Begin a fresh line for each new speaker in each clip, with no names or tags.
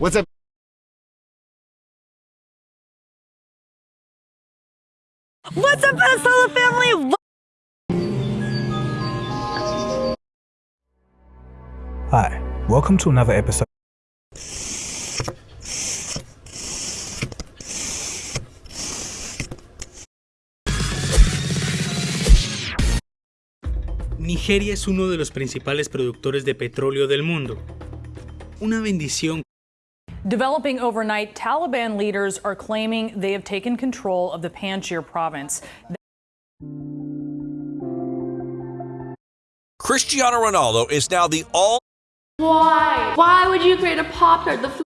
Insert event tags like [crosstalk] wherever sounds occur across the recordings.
What's up?
What's up, Minnesota family?
Hi, welcome to another episode.
Nigeria es uno de los principales productores de petróleo del mundo. Una bendición.
Developing overnight, Taliban leaders are claiming they have taken control of the Panjshir province.
Cristiano Ronaldo is now the all.
Why? Why would you create a Pop Tart? The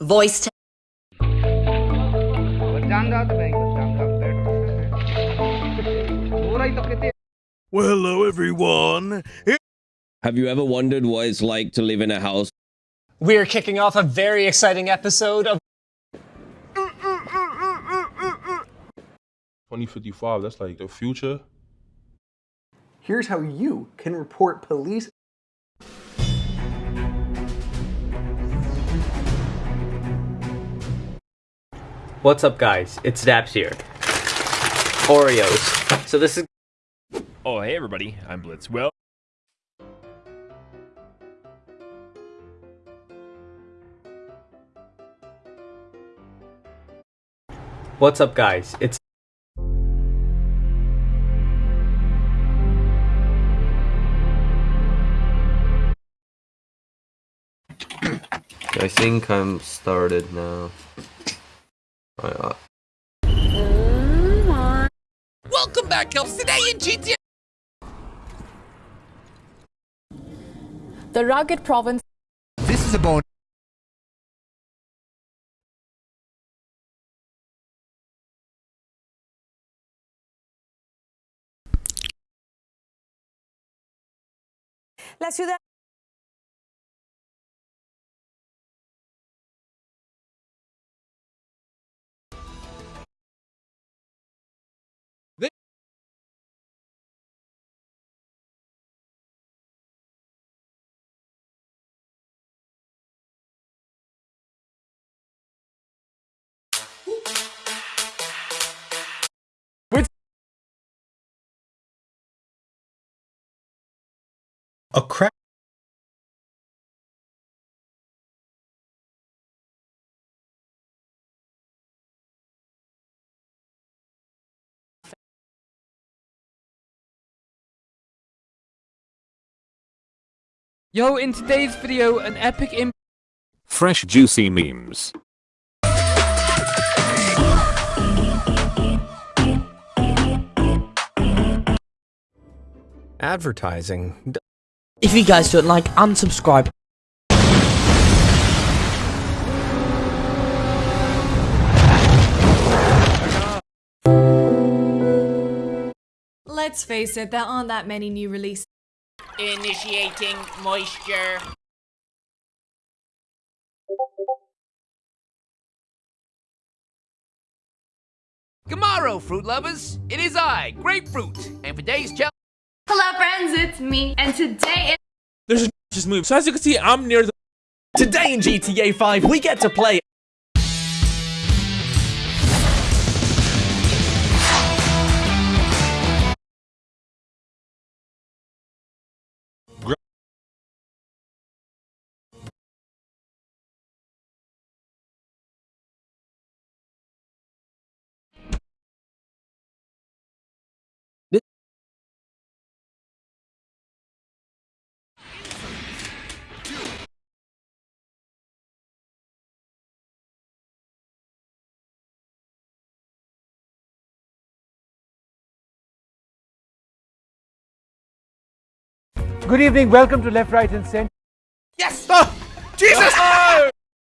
Voice to
Well, hello, everyone.
Have you ever wondered what it's like to live in a house?
We are kicking off a very exciting episode of
2055, that's like the future.
Here's how you can report police.
What's up guys, it's Daps here. Oreos. So this is
Oh hey everybody, I'm Blitz. Well
What's up guys, it's
I think I'm started now.
Welcome back, Elves. Today in GTA.
The rugged province.
This is a bone.
La ciudad.
Crack.
Yo, in today's video, an epic im-
Fresh juicy memes.
Advertising.
If you guys don't like, unsubscribe.
Let's face it, there aren't that many new releases.
Initiating moisture. Tomorrow, fruit lovers, it is I, Grapefruit, and for today's challenge.
Hello, friends, it's me, and today
There's a [laughs] just move. So as you can see, I'm near the-
Today in GTA 5, we get to play
Good evening, welcome to Left, Right, and Center.
Yes! Oh, Jesus! Ah!